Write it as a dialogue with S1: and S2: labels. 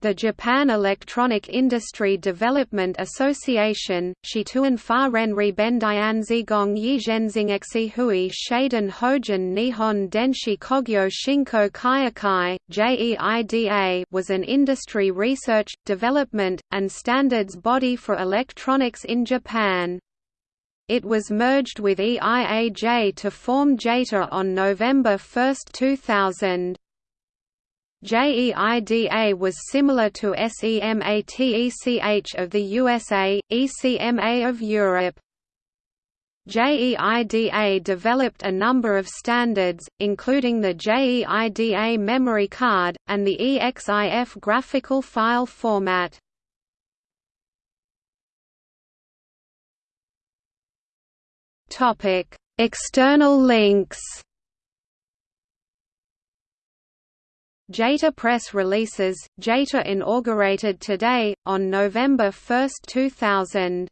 S1: the Japan Electronic Industry Development Association, Shituan Fa Ren Ribendian Zigong Yizhenzingexi Hui Shaden Hojin Nihon Denshi Kogyo Shinko Kaiakai, JEIDA was an industry research, development, and standards body for electronics in Japan. It was merged with EIAJ to form JEITA on November 1, 2000. JEIDA was similar to SEMATECH of the USA, ECMA of Europe. JEIDA developed a number of standards, including the JEIDA memory card, and the EXIF graphical file format. External links. JEITA press releases, JEITA inaugurated today, on November 1, 2000.